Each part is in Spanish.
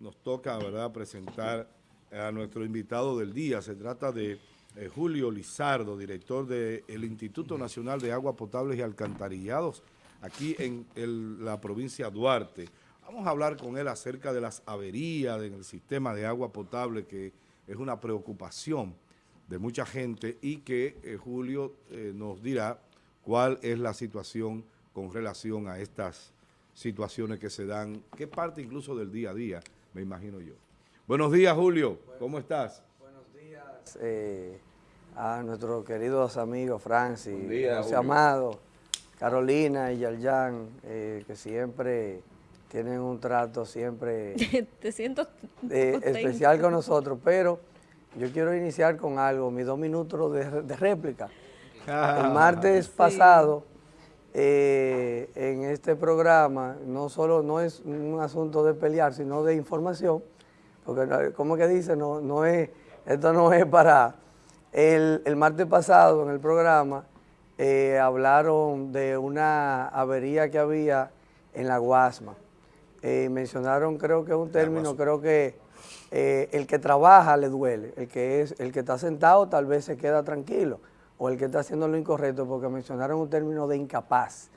nos toca, ¿verdad?, presentar a nuestro invitado del día. Se trata de eh, Julio Lizardo, director del Instituto Nacional de Aguas Potables y Alcantarillados, aquí en la provincia de Duarte. Vamos a hablar con él acerca de las averías en el sistema de agua potable, que es una preocupación de mucha gente y que eh, Julio eh, nos dirá cuál es la situación con relación a estas situaciones que se dan, qué parte incluso del día a día, me imagino yo. Buenos días, Julio. ¿Cómo estás? Buenos días eh, a nuestros queridos amigos Francis, José Amado, Carolina y Yaljan, eh, que siempre tienen un trato siempre Te siento eh, especial con nosotros, pero yo quiero iniciar con algo, mis dos minutos de, réplica. El martes pasado eh, en este programa no solo no es un asunto de pelear, sino de información, porque como que dice, no, no es, esto no es para... El, martes pasado en el programa eh, hablaron de una avería que había en la Guasma. Eh, mencionaron creo que un término, creo que el que trabaja le duele, el que, es, el que está sentado tal vez se queda tranquilo, o el que está haciendo lo incorrecto, porque mencionaron un término de incapaz.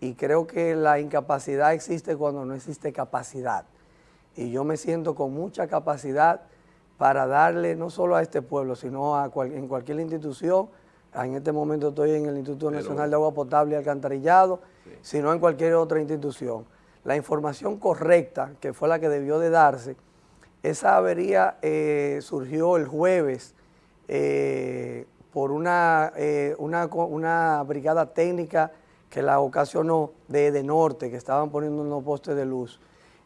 Y creo que la incapacidad existe cuando no existe capacidad. Y yo me siento con mucha capacidad para darle no solo a este pueblo, sino a en cualquier institución, en este momento estoy en el Instituto Nacional de Agua Potable y Alcantarillado, sino en cualquier otra institución. La información correcta, que fue la que debió de darse, esa avería eh, surgió el jueves, eh, por una, eh, una, brigada técnica que la ocasionó de, de norte, que estaban poniendo unos postes de luz.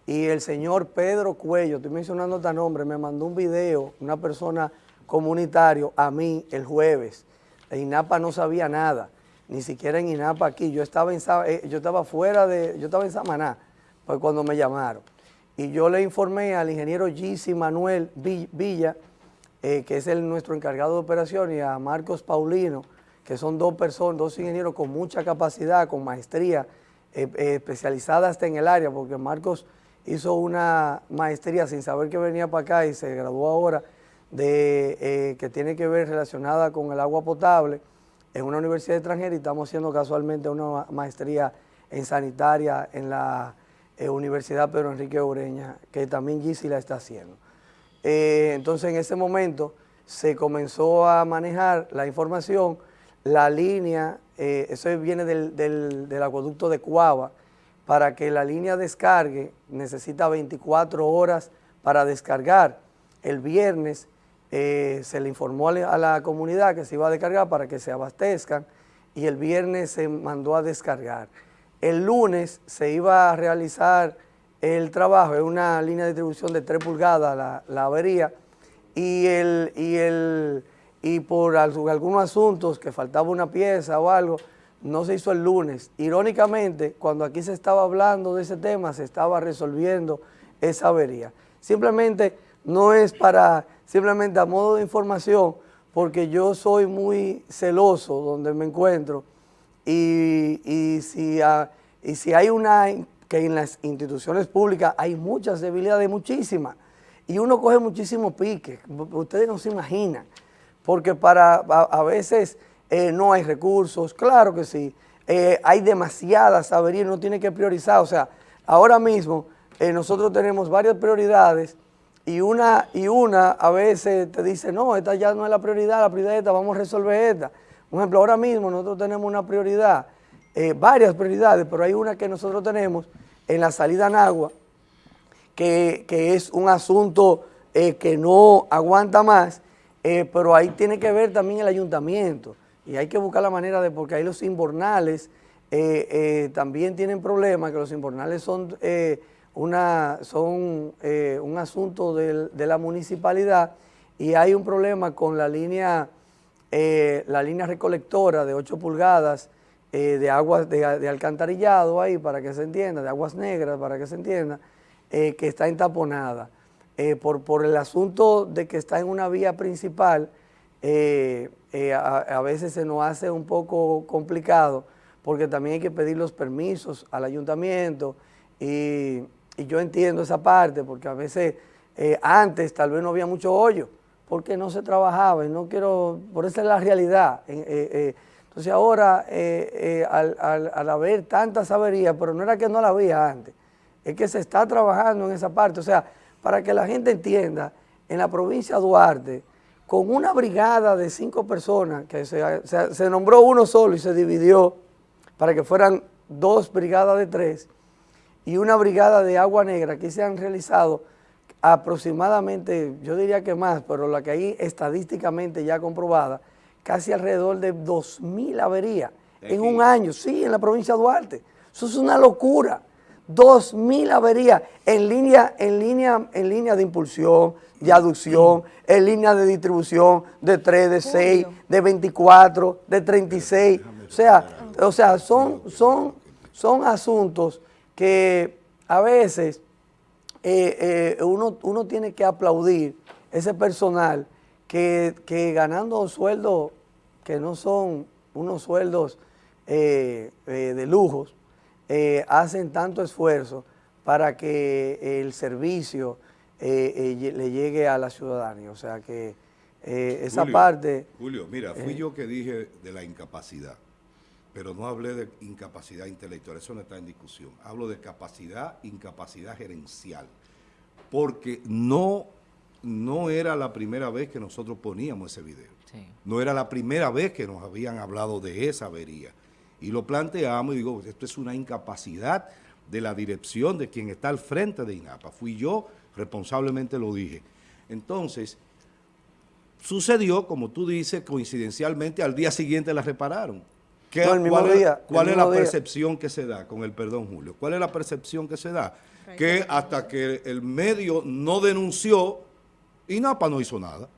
Y el señor Pedro Cuello, estoy mencionando este nombre, me mandó un video, una persona comunitario, a mí el jueves. En INAPA no sabía nada, ni siquiera en INAPA aquí. Yo estaba, en, eh, yo estaba fuera de, yo estaba en Samaná, pues cuando me llamaron. Y yo le informé al ingeniero Gisi Manuel Villa, eh, que es el, nuestro encargado de operación, y a Marcos Paulino, que son dos personas, dos ingenieros con mucha capacidad, con maestría, eh, eh, especializada hasta en el área, porque Marcos hizo una maestría sin saber que venía para acá y se graduó ahora, de, que tiene que ver relacionada con el agua potable en una universidad extranjera y estamos haciendo casualmente una maestría en sanitaria en la Universidad Pedro Enrique Ureña, que también Gisi la está haciendo. Eh, entonces en ese momento se comenzó a manejar la información, la línea, eh, eso viene del, acueducto de Cuava, para que la línea descargue necesita 24 horas para descargar. El viernes eh, se le informó a la, comunidad que se iba a descargar para que se abastezcan y el viernes se mandó a descargar. El lunes se iba a realizar el trabajo, es una línea de distribución de 3 pulgadas la, avería y, el, y, el, y por algunos asuntos que faltaba una pieza o algo, no se hizo el lunes. Irónicamente, cuando aquí se estaba hablando de ese tema, se estaba resolviendo esa avería. Simplemente no es para, simplemente a modo de información, porque yo soy muy celoso donde me encuentro y, y, si, y si hay una que en las instituciones públicas hay muchas debilidades, muchísimas, y uno coge muchísimo pique, ustedes no se imaginan, porque para a, veces eh, no hay recursos, claro que sí, eh, hay demasiadas averías, uno tiene que priorizar, o sea, ahora mismo eh, nosotros tenemos varias prioridades y una, y una a veces te dice, no, esta ya no es la prioridad, la prioridad es esta, vamos a resolver esta. Por ejemplo, ahora mismo nosotros tenemos una prioridad, varias prioridades, pero hay una que nosotros tenemos en la salida en agua, que, es un asunto eh, que no aguanta más, eh, pero ahí tiene que ver también el ayuntamiento. Y hay que buscar la manera de, porque ahí los inbornales eh, también tienen problemas, que los inbornales son, una, son un asunto de, la municipalidad y hay un problema con la línea, la línea recolectora de 8 pulgadas eh, de aguas de, alcantarillado ahí para que se entienda, de aguas negras para que se entienda, eh, que está entaponada. Eh, por, por, el asunto de que está en una vía principal, a, veces se nos hace un poco complicado porque también hay que pedir los permisos al ayuntamiento y, y yo entiendo esa parte, porque a veces antes tal vez no había mucho hoyo, porque no se trabajaba, y no quiero, por esa es la realidad. Eh, eh, entonces ahora, al, al, haber tantas averías, pero no era que no la había antes, es que se está trabajando en esa parte, o sea, para que la gente entienda, en la provincia de Duarte, con una brigada de cinco personas, que se, se nombró uno solo y se dividió para que fueran dos brigadas de tres, y una brigada de agua negra, que se han realizado aproximadamente, yo diría que más, pero la que hay estadísticamente ya comprobada, casi alrededor de 2.000 averías en un año, sí, en la provincia de Duarte. Eso es una locura. 2.000 averías en línea, en, línea, en línea de impulsión, de aducción, en línea de distribución de 3, de 6, de 24, de 36. O sea, o sea son, son, son asuntos que a veces eh, eh, uno, uno, tiene que aplaudir ese personal que, ganando sueldos que no son unos sueldos eh, de lujos, hacen tanto esfuerzo para que el servicio le llegue a la ciudadanía. O sea que esa parte... Julio, mira, fui yo que dije de la incapacidad pero no hablé de incapacidad intelectual, eso no está en discusión. Hablo de capacidad, incapacidad gerencial, porque no, no era la primera vez que nosotros poníamos ese video. No era la primera vez que nos habían hablado de esa avería. Y lo planteamos y digo, esto es una incapacidad de la dirección de quien está al frente de INAPA. Fui yo, responsablemente lo dije. Entonces, sucedió, como tú dices, coincidencialmente, al día siguiente la repararon ¿Cuál, es, la percepción que se da, con el perdón Julio? ¿Cuál es la percepción que se da? Que hasta que el medio no denunció, INAPA no hizo nada.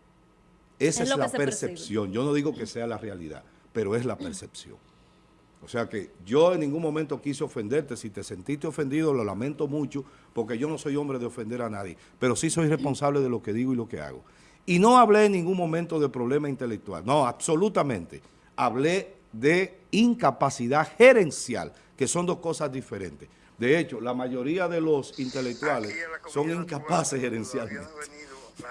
Esa es, la percepción. Yo no digo que sea la realidad, pero es la percepción. O sea que yo en ningún momento quise ofenderte. Si te sentiste ofendido, lo lamento mucho, porque yo no soy hombre de ofender a nadie. Pero sí soy responsable de lo que digo y lo que hago. Y no hablé en ningún momento de problema intelectual. No, absolutamente. Hablé de incapacidad gerencial, que son dos cosas diferentes. De hecho, la mayoría de los intelectuales son incapaces gerencialmente.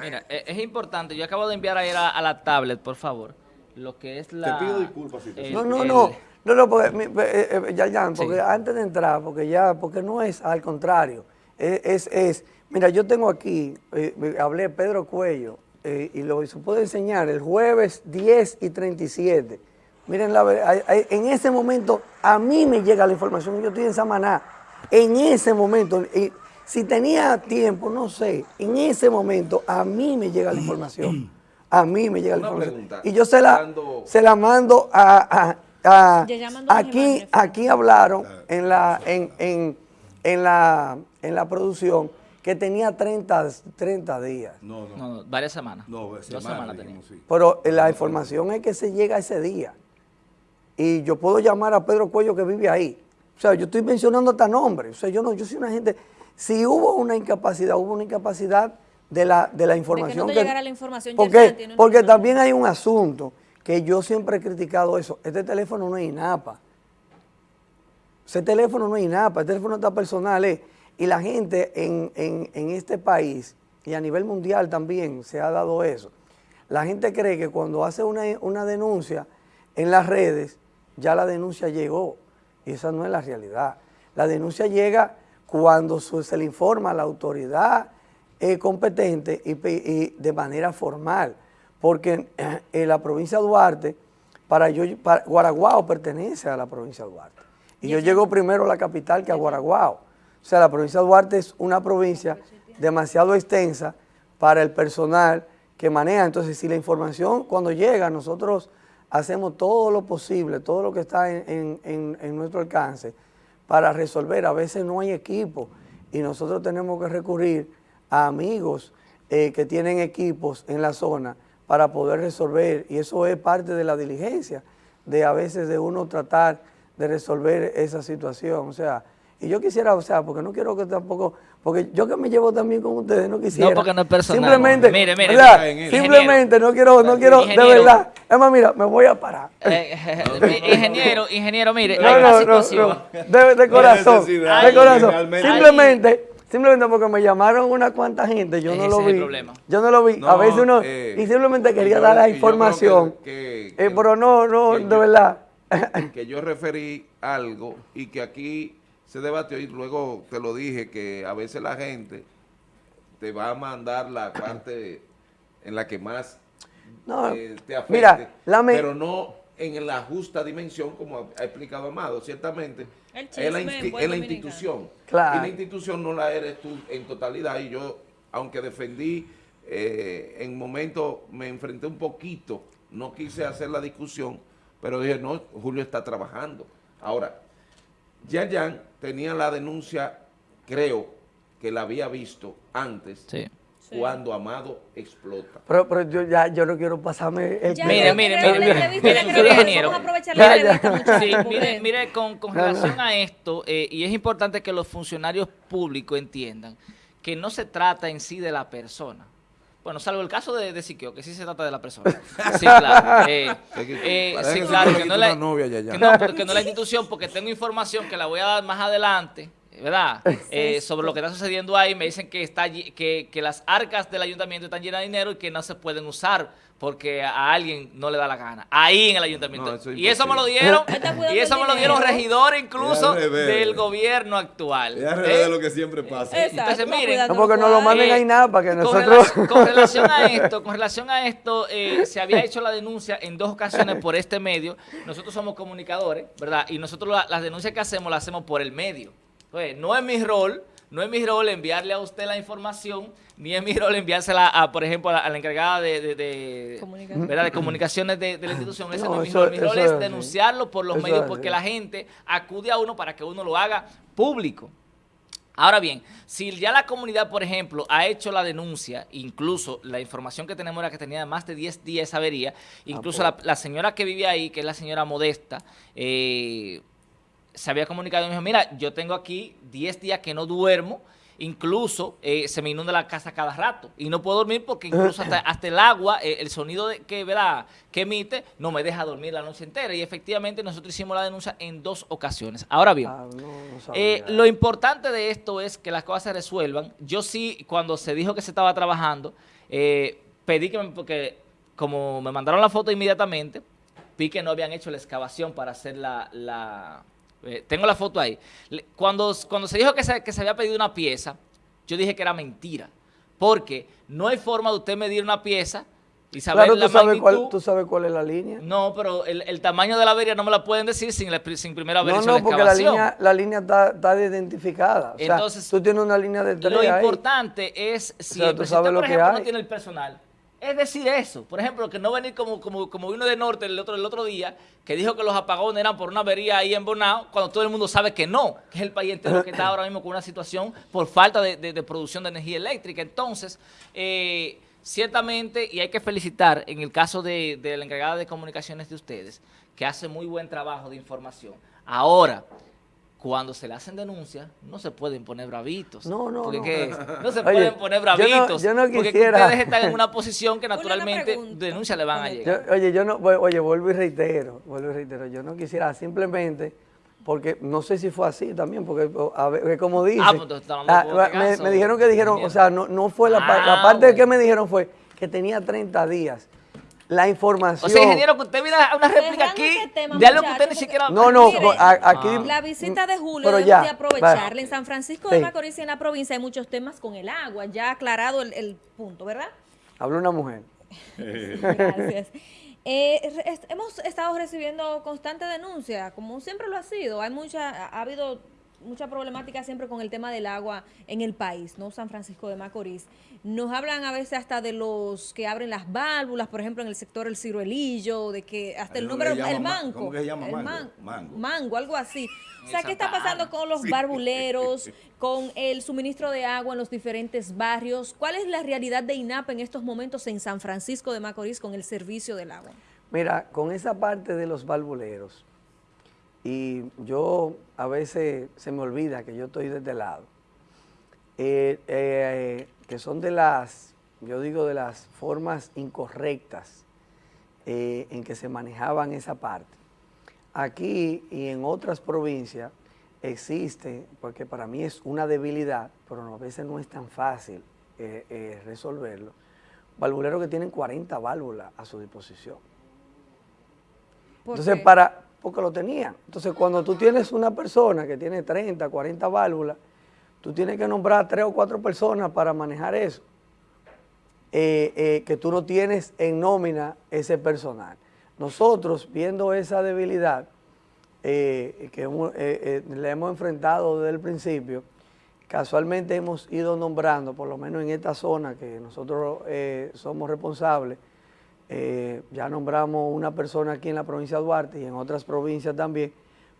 Mira, e, es importante, yo acabo de enviar ahí a, la tablet, por favor, lo que es la... Te pido disculpas si te No, no, no, no, no, porque, eh, eh, ya, ya, porque antes de entrar, porque ya, porque no es al contrario, es, es, mira, yo tengo aquí, eh, hablé Pedro Cuello, y lo se puede enseñar el jueves 10 y 37, Miren, la, en ese momento a mí me llega la información, yo estoy en Samaná, en ese momento, si tenía tiempo, no sé, en ese momento a mí me llega la información, a mí me llega la información. y yo se la, se la mando a, aquí, aquí hablaron en la, en, en, en, la, en la producción que tenía 30, 30 días. No, no. varias semanas. No, Dos semanas tenía. Pero la información es que se llega ese día y yo puedo llamar a Pedro Cuello que vive ahí. O sea, yo estoy mencionando hasta nombres. O sea, yo no, yo soy una gente... Si hubo una incapacidad, hubo una incapacidad de la, de la información. De que no la información porque, porque también hay un asunto que yo siempre he criticado eso. Este teléfono no es INAPA. Ese teléfono no es INAPA, el teléfono está personal. Eh. Y la gente en, en este país y a nivel mundial también se ha dado eso. La gente cree que cuando hace una, una denuncia en las redes, ya la denuncia llegó y esa no es la realidad. La denuncia llega cuando se le informa a la autoridad eh, competente y, de manera formal, porque en, la provincia de Duarte, para yo, Guaraguao pertenece a la provincia de Duarte. Y yo llego primero a la capital que a Guaraguao. O sea, la provincia de Duarte es una provincia demasiado extensa para el personal que maneja. Entonces, si la información cuando llega, nosotros hacemos todo lo posible, todo lo que está en, nuestro alcance para resolver. A veces no hay equipo y nosotros tenemos que recurrir a amigos eh, que tienen equipos en la zona para poder resolver y eso es parte de la diligencia, de a veces de uno tratar de resolver esa situación. O sea, y yo quisiera, o sea, porque no quiero que tampoco, porque yo que me llevo también con ustedes, no quisiera. No, porque no es personal. Simplemente, mire, mire, simplemente no quiero, no quiero, de verdad. Es más, mira, me voy a parar. Eh, ingeniero, ingeniero, mire, no, hay una situación. de, corazón, de corazón. Simplemente, Simplemente porque me llamaron una cuanta gente, yo no Ese lo es el vi. problema. Yo no lo vi. a veces uno, eh, y simplemente quería yo- dar la información. que- Eh, que- pero no, no, de yo- verdad. que yo referí algo y que aquí se debatió y luego te lo dije que a veces la gente te va a mandar la parte en la que más No, eh, te afecte, mira, la me- pero no en la justa dimensión como ha ha explicado Amado, ciertamente. El es la, chisme es la institución. Claro. y la institución no la eres tú en totalidad. Y yo aunque defendí eh, en momentos me enfrenté un poquito no quise hacer la discusión pero dije no, Julio está trabajando. Ahora Yayan tenía la denuncia creo que la había visto antes Sí. Cuando Amado explota Pero, pero yo ya yo no quiero pasarme el Ya, Mire, mire, mire, mire, aprovechar Ya, la ya. entrevista, muchachos, Sí, mire, mire, con, con No, no. relación a esto, eh, y es importante que los funcionarios públicos entiendan que no se trata en sí de la persona. Bueno, salvo el caso de, de Siquio, que sí se trata de la persona. Sí, claro. Eh, eh, sí, claro, que no, la, que no, que no la institución, porque tengo información que la voy a dar más adelante, ¿verdad? Eh, sobre lo que está sucediendo ahí, me dicen que, está, que, que las arcas del ayuntamiento están llenas de dinero y que no se pueden usar porque a alguien no le da la gana. Ahí en el ayuntamiento. No, eso es y eso me lo dieron, y eso me lo dieron regidores incluso del gobierno actual. Es al ¿Eh? revés de lo que siempre pasa. Exacto, Entonces, miren, No, porque no lo manden Eh, ahí nada para que con nosotros... relac- Con, relación a esto, con relación a esto, eh, se había hecho la denuncia en dos ocasiones por este medio. Nosotros somos comunicadores, ¿verdad? Y nosotros la- las denuncias que hacemos las hacemos por el medio. Pues, no es mi rol, no es mi rol enviarle a usted la información, ni es mi rol enviársela a, por ejemplo, a la, a la encargada de, de- de-. ¿verdad? de comunicaciones de, de la institución. Ese no, No, es mi eso- rol. Mi rol es denunciarlo por los Eso medios porque la gente acude a uno para que uno lo haga público. Ahora bien, si ya la comunidad, por ejemplo, ha hecho la denuncia, incluso la información que tenemos era que tenía más de 10 días esa avería, incluso la, la señora que vivía ahí, que es la señora Modesta, eh, se había comunicado y me dijo, mira, yo tengo aquí 10 días que no duermo, incluso eh, se me inunda la casa cada rato y no puedo dormir porque incluso hasta, hasta el agua, eh, el sonido de, que, ¿verdad? que emite, no me deja dormir la noche entera y efectivamente nosotros hicimos la denuncia en dos ocasiones. Ahora bien, Ah, no, no sabía. eh, lo importante de esto es que las cosas se resuelvan. Yo sí, cuando se dijo que se estaba trabajando, pedí que, me- porque como me mandaron la foto inmediatamente, vi que no habían hecho la excavación para hacer la... la- eh, tengo la foto ahí. Cuando, cuando se dijo que se, que se había pedido una pieza, yo dije que era mentira. Porque no hay forma de usted medir una pieza y saber claro, la tú sabes, cuál, tú sabes cuál es la línea. No, pero el, el tamaño de la avería no me la pueden decir sin, la, sin primero haber No, hecho no, la porque la excavación. línea, la línea está, está identificada. O sea, Entonces, tú tienes una línea de tres Lo ahí. importante es si sea, tú presidente, sabes lo por ejemplo, no hay. tiene el personal. Es decir eso. Por ejemplo, que no venir como, como, como vino de Norte el otro, otro día, que dijo que los apagones eran por una avería ahí en Bonao, cuando todo el mundo sabe que no, que es el país entero que está ahora mismo con una situación por falta de producción de energía eléctrica. Entonces, eh, ciertamente, y hay que felicitar en el caso de, de la encargada de comunicaciones de ustedes, que hace muy buen trabajo de información. Ahora, cuando se le hacen denuncias, no se pueden poner bravitos. No, no, Porque no. que no se Oye, pueden poner yo no- bravitos. yo no porque quisiera- ustedes están en una posición que naturalmente denuncias le van a Yo- llegar. Yo- oye, yo no, oye, vuelvo y reitero, vuelvo y reitero, yo no quisiera simplemente, porque no sé si fue así también, porque a ver, que como dice, Ah, pues entonces está hablando ah, de me, botegazo, me dijeron que dijeron, o sea, no, no fue la, pa- la Ah, parte que me dijeron fue que tenía 30 días. La información. O sea, ingeniero, que usted viene a una réplica Dejando aquí tema, de algo que usted ni siquiera... No, no, Mire, a- aquí... Ah. La visita de Julio Pero debemos ya, de aprovecharla. En San Francisco Sí. de Macorís y en la provincia hay muchos temas con el agua. Ya aclarado el, el punto, ¿verdad? Habló una mujer. Gracias. Eh, hemos estado recibiendo constante denuncia, como siempre lo ha sido. Hay mucha, ha habido mucha problemática siempre con el tema del agua en el país, ¿no? San Francisco de Macorís. Nos hablan a veces hasta de los que abren las válvulas, por ejemplo, en el sector El Ciruelillo, de que hasta el número, el manco. ¿cómo que se llama el mango? man- Mango. mango, algo así. O sea, ¿qué está pasando con los barbuleros, con el suministro de agua en los diferentes barrios? ¿Cuál es la realidad de INAP en estos momentos en San Francisco de Macorís con el servicio del agua? Mira, con esa parte de los valvuleros, y yo a veces se me olvida que yo estoy de este lado, eh, eh, que son de las, yo digo, de las formas incorrectas eh, en que se manejaban esa parte. Aquí y en otras provincias, existe, porque para mí es una debilidad, pero a veces no es tan fácil resolverlo, valvuleros que tienen 40 válvulas a su disposición. Entonces, para, porque lo tenían. Entonces, cuando tú tienes una persona que tiene 30, 40 válvulas, tú tienes que nombrar tres o cuatro personas para manejar eso, eh, que tú no tienes en nómina ese personal. Nosotros, viendo esa debilidad, eh, que eh, eh, le hemos enfrentado desde el principio, casualmente hemos ido nombrando, por lo menos en esta zona que nosotros somos responsables, ya nombramos una persona aquí en la provincia de Duarte y en otras provincias también,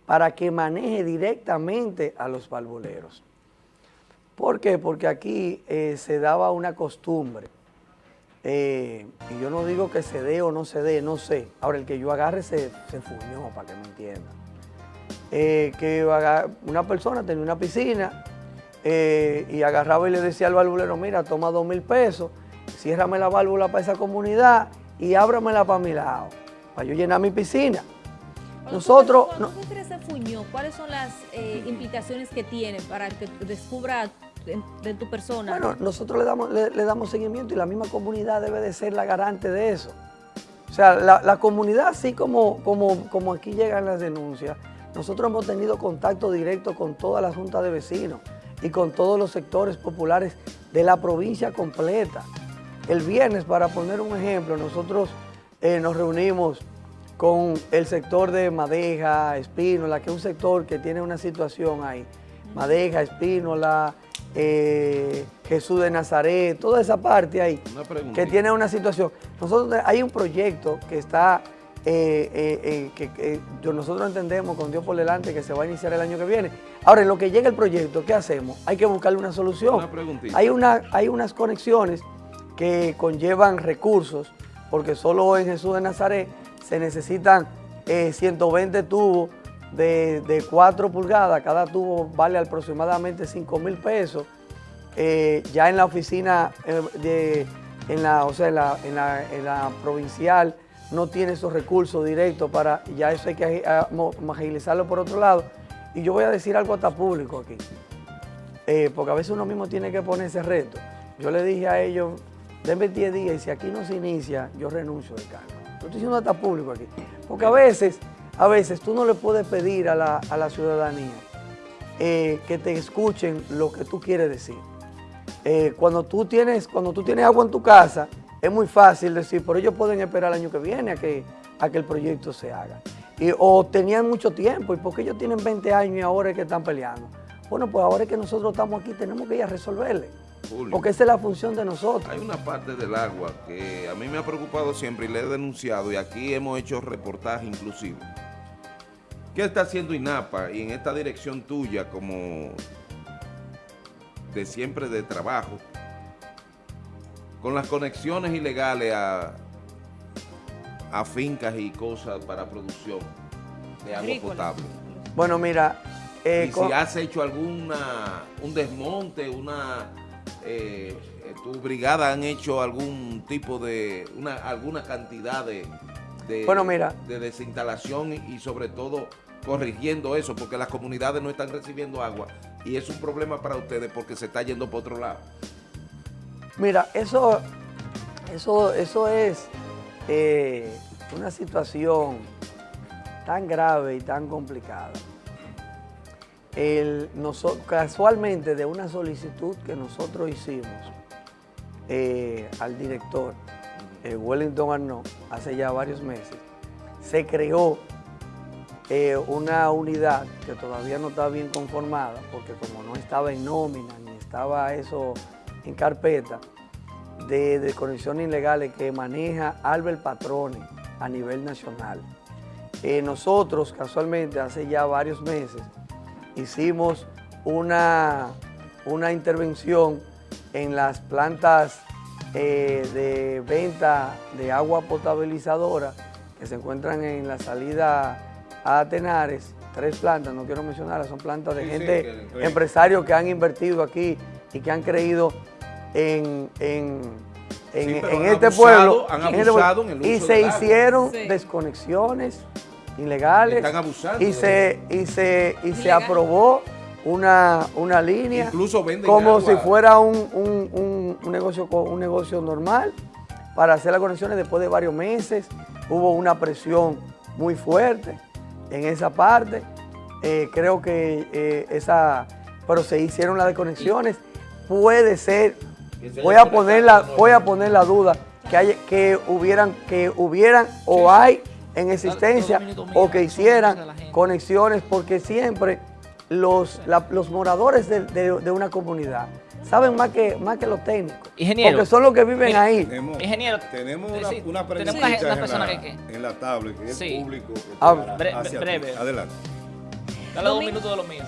para que maneje directamente a los valvuleros. ¿Por qué? Porque aquí se daba una costumbre, y yo no digo que se dé o no se dé, no sé. Ahora, el que yo agarre se, se fuñó, para que me entiendan. Eh, que una persona tenía una piscina eh, y agarraba y le decía al valvulero, mira, toma dos mil pesos, ciérrame la válvula para esa comunidad y ábramela para mi lado, para yo llenar mi piscina. Nosotros... Cuando ¿cuáles son las eh, implicaciones que tiene para que descubra de, tu persona? Bueno, nosotros le damos, le, damos seguimiento y la misma comunidad debe de ser la garante de eso. O sea, la, comunidad, así como, como, como aquí llegan las denuncias, nosotros hemos tenido contacto directo con toda la Junta de Vecinos y con todos los sectores populares de la provincia completa. El viernes, para poner un ejemplo, nosotros eh, nos reunimos con el sector de Madeja, Espínola, que es un sector que tiene una situación ahí. Madeja, Espínola, eh, Jesús de Nazaret, toda esa parte ahí, que tiene una situación. Nosotros hay un proyecto que está eh, eh, eh, que nosotros entendemos con Dios por delante que se va a iniciar el año que viene. Ahora, en lo que llega el proyecto, ¿qué hacemos? Hay que buscarle una solución. hay, una, hay unas conexiones que conllevan recursos, porque solo en Jesús de Nazaret se necesitan 120 tubos de, de, 4 pulgadas, cada tubo vale aproximadamente 5 mil pesos. ya en la oficina, de, en la, o sea, en la, en la, provincial, no tiene esos recursos directos para, ya eso hay que agilizarlo por otro lado. Y yo voy a decir algo hasta público aquí, eh, porque a veces uno mismo tiene que poner ese reto. Yo le dije a ellos, denme 10 días y si aquí no se inicia, yo renuncio del cargo. Lo estoy diciendo hasta público aquí. Porque a veces, a veces tú no le puedes pedir a la, ciudadanía eh, que te escuchen lo que tú quieres decir. Eh, cuando, tú tienes, cuando tú tienes agua en tu casa, es muy fácil decir, pero ellos pueden esperar el año que viene a que, a que el proyecto se haga. Y, o tenían mucho tiempo, ¿y porque ellos tienen 20 años y ahora es que están peleando? Bueno, pues ahora es que nosotros estamos aquí, tenemos que ir a resolverle. Porque esa es la función de nosotros. Hay una parte del agua que a mí me ha preocupado siempre y le he denunciado, y aquí hemos hecho reportaje inclusive. ¿Qué está haciendo INAPA y en esta dirección tuya como de siempre de trabajo? con las conexiones ilegales a, a fincas y cosas para producción de agua potable. Bueno, mira... Eh, y si has hecho alguna, un desmonte, una... Eh, tu brigada han hecho algún tipo de, una, alguna cantidad de, de, bueno, mira, de desinstalación y, sobre todo corrigiendo eso, porque las comunidades no están recibiendo agua y es un problema para ustedes porque se está yendo por otro lado. Mira, eso, eso, eso es eh, una situación tan grave y tan complicada. El, casualmente de una solicitud que nosotros hicimos eh, al director eh, Wellington Arnaud hace ya varios meses, se creó una unidad que todavía no está bien conformada porque como no estaba en nómina ni estaba eso en carpeta de desconexiones ilegales que maneja Albert Patrone a nivel nacional. Eh, nosotros, casualmente, hace ya varios meses, hicimos una, una intervención en las plantas eh, de venta de agua potabilizadora que se encuentran en la salida a Tenares, tres plantas, no quiero mencionarlas, son plantas de gente, empresarios que han invertido aquí y que han creído en, este pueblo. Han abusado en el uso y se hicieron desconexiones ilegales. Están abusando Y se, y se, y se aprobó una, una línea Incluso venden como agua. si fuera un, un- un- un negocio, un negocio normal para hacer las conexiones después de varios meses. Hubo una presión muy fuerte en esa parte. Eh, creo que eh, esa, pero se hicieron las desconexiones. Puede ser, voy a poner la, voy a poner la duda que hay, que hubieran, que hubieran o hay en existencia o que hicieran conexiones porque siempre los, la- los moradores de, de- de una comunidad saben más que, más que los técnicos. Ingeniero. Porque son los que viven ahí. Tenemos, Ingeniero, tenemos una, sí, una pregunta una- una en, persona la, que- que- en la tablet que es Sí. público. que Ah, bre- hacia ti. breve. Adelante. dale dos minutos de los míos.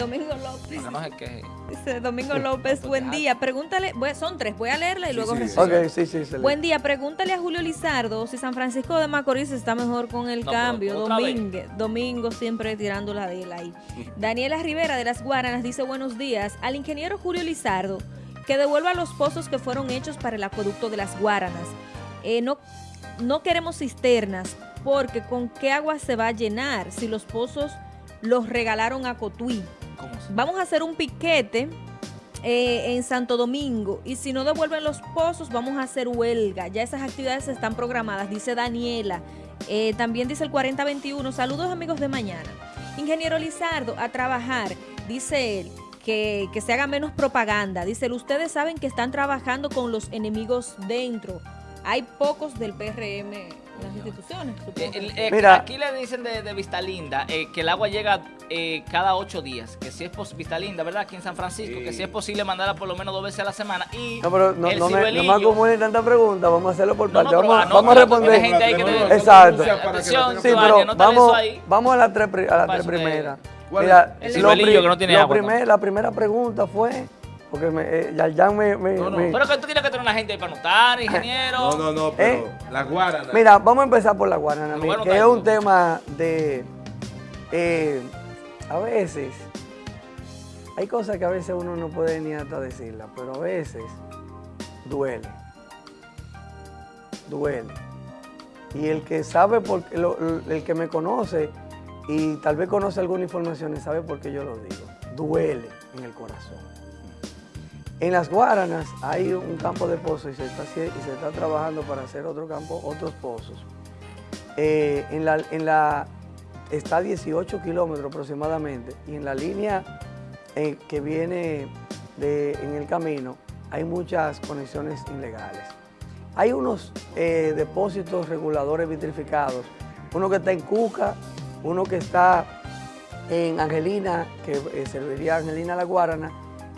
Sí. Domingo López. Dice Domingo López, buen día. Pregúntale, voy son tres, voy a leerla y Sí, luego sí, sí, sí. se le- Buen día, pregúntale a Julio Lizardo si San Francisco de Macorís está mejor con el No, cambio. Domingo, domingo siempre tirando la de él ahí. Daniela Rivera de las Guaranas dice buenos días al ingeniero Julio Lizardo que devuelva los pozos que fueron hechos para el acueducto de las Guaranas. Eh, no, no queremos cisternas porque con qué agua se va a llenar si los pozos los regalaron a Cotuí. ¿Cómo se- Vamos a hacer un piquete eh, en Santo Domingo y si no devuelven los pozos vamos a hacer huelga. Ya esas actividades están programadas, dice Daniela. Eh, también dice el 4021, saludos amigos de mañana. Ingeniero Lizardo, a trabajar, dice él. Que, que se haga menos propaganda. Dice él, ustedes saben que están trabajando con los enemigos dentro. Hay pocos del PRM en las instituciones. supongo. Eh, eh, Mira. aquí le dicen de, de Vista Linda eh, que el agua llega eh, cada ocho días, que si es pos- Vista Linda, ¿verdad? Aquí en San Francisco, Sí. que si es posible mandarla por lo menos dos veces a la semana. Y No, pero no, el no me, no me acumulen tanta pregunta, vamos a hacerlo por parte. no, vamos, vamos a responder. hay gente ahí que te- Exacto. Atención, Sí, pero vamos, eso ahí. vamos a las tres, pri- a las Para tres que- primeras. ¿Cuál Mira? El lo pri- que no tiene lo agua, primer- La primera pregunta fue, porque me, eh, ya, ya me... me- No, no. me- Pero que tú tienes que tener una gente ahí para anotar, ingeniero. No, no, no, pero ¿Eh? La guarana. Mira, vamos a empezar por la guarana, bueno que está es un tema de... eh, a veces, hay cosas que a veces uno no puede ni hasta decirlas, pero a veces duele. Duele. Y el que sabe, por, lo- el que me conoce y tal vez conoce alguna información, sabe por qué yo lo digo. Duele en el corazón. En las Guaranas hay un campo de pozos y se está, y se está trabajando para hacer otro campo, otros pozos. Eh, en, la, en la está a 18 kilómetros aproximadamente y en la línea eh, que viene de- en el camino hay muchas conexiones ilegales. Hay unos eh, depósitos reguladores vitrificados, uno que está en Cuca, uno que está en Angelina, que eh, serviría a Angelina La Guarana,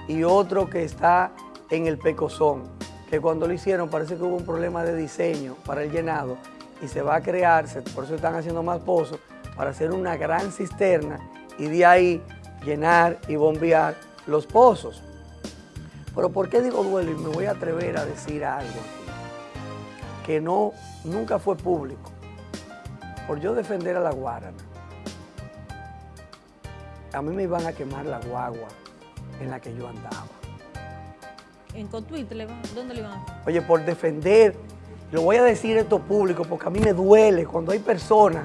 y otro que está en el Pecozón, que cuando lo hicieron parece que hubo un problema de diseño para el llenado y se va a crear, por eso están haciendo más pozos, para hacer una gran cisterna y de ahí llenar y bombear los pozos. Pero ¿por qué digo duelo? Y me voy a atrever a decir algo aquí, que no, nunca fue público. Por yo defender a la Guarana, a mí me iban a quemar la guagua en la que yo andaba. En Cotuí, ¿le van- ¿dónde le van a? Oye, por defender, lo voy a decir esto público porque a mí me duele cuando hay personas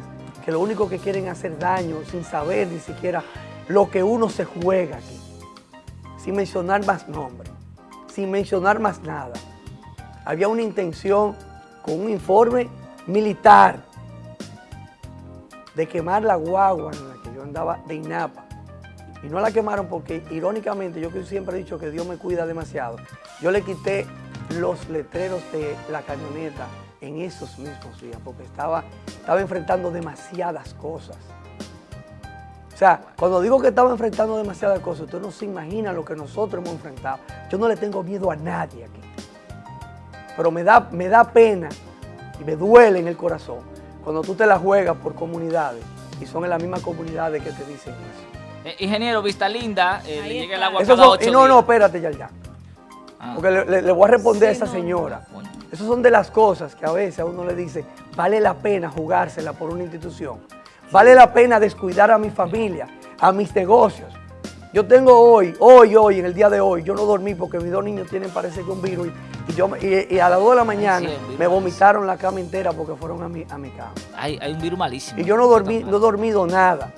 que lo único que quieren hacer daño sin saber ni siquiera lo que uno se juega aquí. Sin mencionar más nombres, sin mencionar más nada. Había una intención con un informe militar de quemar la guagua en la que yo andaba de INAPA. Y no la quemaron porque, irónicamente, yo que siempre he dicho que Dios me cuida demasiado, yo le quité los letreros de la camioneta en esos mismos días porque estaba, estaba enfrentando demasiadas cosas. O sea, cuando digo que estaba enfrentando demasiadas cosas, usted no se imagina lo que nosotros hemos enfrentado. Yo no le tengo miedo a nadie aquí. Pero me da, me da pena y me duele en el corazón cuando tú te la juegas por comunidades y son en las mismas comunidades que te dicen eso. Eh, ingeniero Vista Linda, eh, Ahí le llega el agua Esos cada son- y no, no, espérate ya, ya. Ah. Porque le, le- le voy a responder Sí, a esa no, señora. Coño. Esas son de las cosas que a veces a uno le dice, vale la pena jugársela por una institución. Vale la pena descuidar a mi familia, a mis negocios. Yo tengo hoy, hoy, hoy, en el día de hoy, yo no dormí porque mis dos niños tienen, parece que un virus. Y, yo, y, y a las 2 de la mañana sí, me vomitaron la cama entera porque fueron a mi, a mi cama. Hay, hay un virus malísimo. Y yo no dormí, no he dormido nada.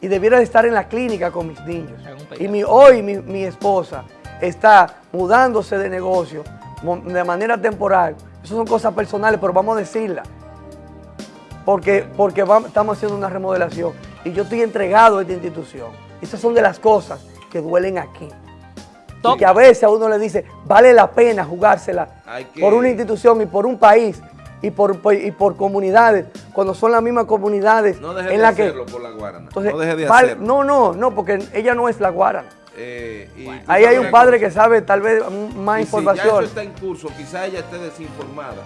Y debiera de estar en la clínica con mis niños. Y mi, hoy mi, mi esposa está mudándose de negocio de manera temporal. Eso son cosas personales, pero vamos a decirlas. Porque, porque vam- estamos haciendo una remodelación. Y yo estoy entregado a esta institución. Esas son de las cosas que duelen aquí. Y que a veces a uno le dice, vale la pena jugársela que- por una institución y por un país y por, por- y por comunidades, cuando son las mismas comunidades No deje en de que... hacerlo por la guarana. Entonces, no deje de vale- hacerlo. no, no, no, porque ella no es la guarana. Eh, y Ahí hay un padre que sabe tal vez más y Si ya información. eso está en curso, quizá ella esté desinformada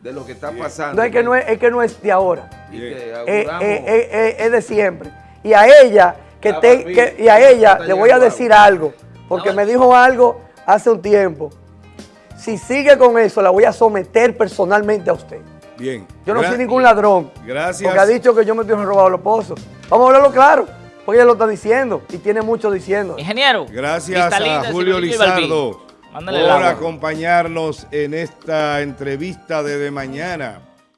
de lo que está pasando. no es que no es, es que no es de ahora. Y que Eh, eh, eh, eh, es de siempre. Y a ella, que te, barbilla, que- y a ella le voy a decir agua. algo, porque me dijo algo hace un tiempo. Si sigue con eso, la voy a someter personalmente a usted. Bien. Yo no Gra- soy ningún ladrón. Gracias. Porque ha dicho que yo me estoy robado los pozos. Vamos a hablarlo claro, porque ella lo está diciendo y tiene mucho diciendo. Ingeniero. Gracias a Julio. Lizardo por acompañarnos en esta entrevista de, de mañana.